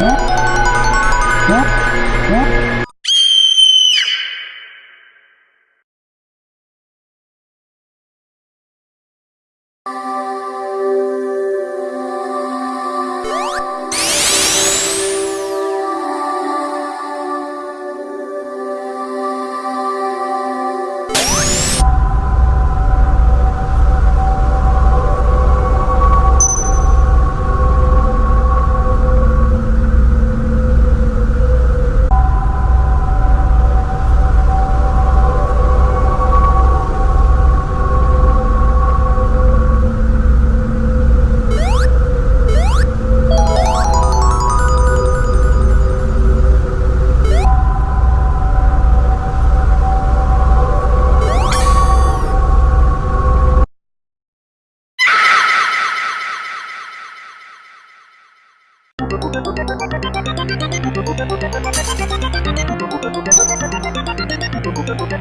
Thank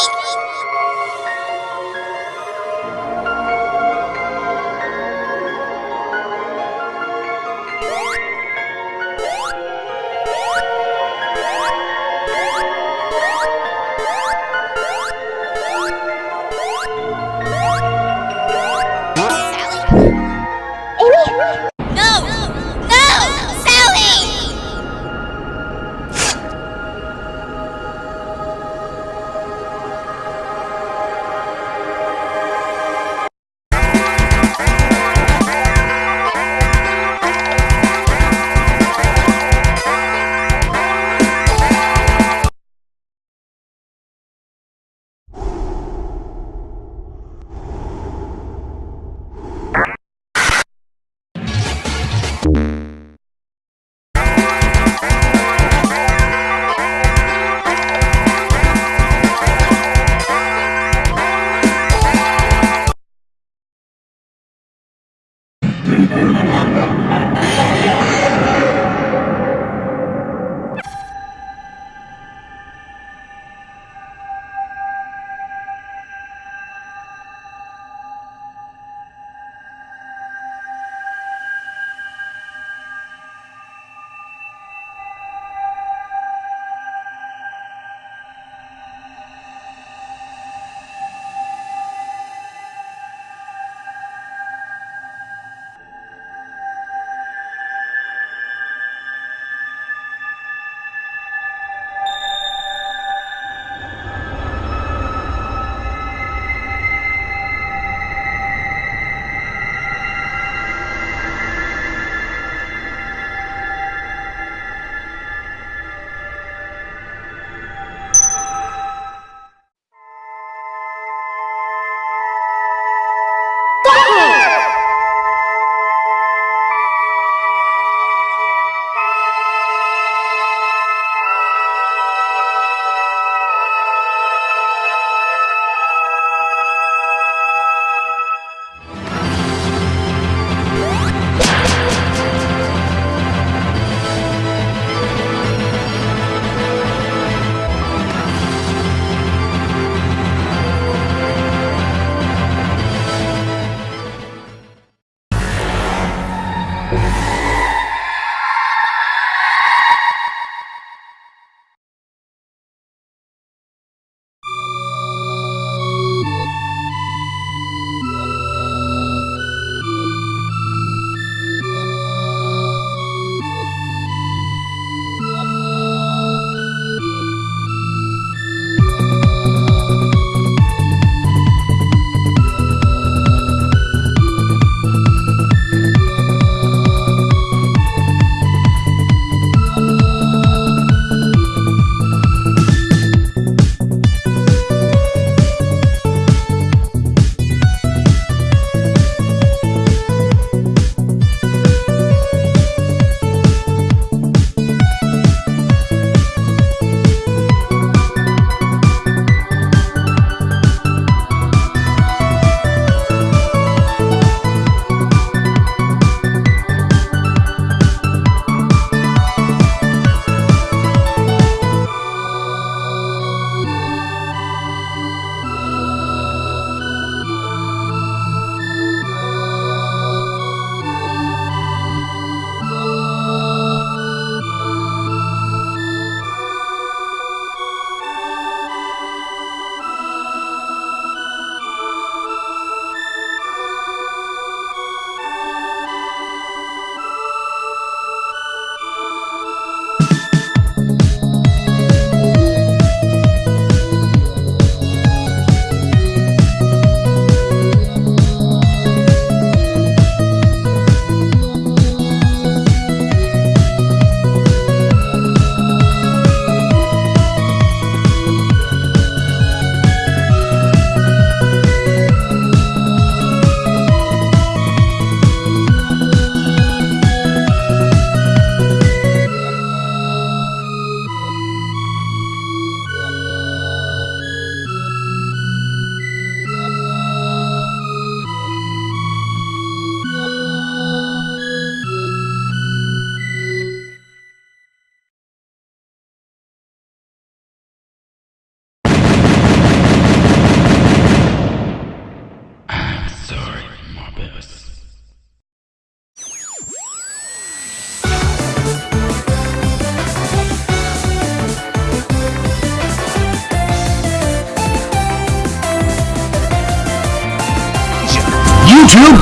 Thank you.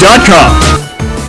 Amazon.com.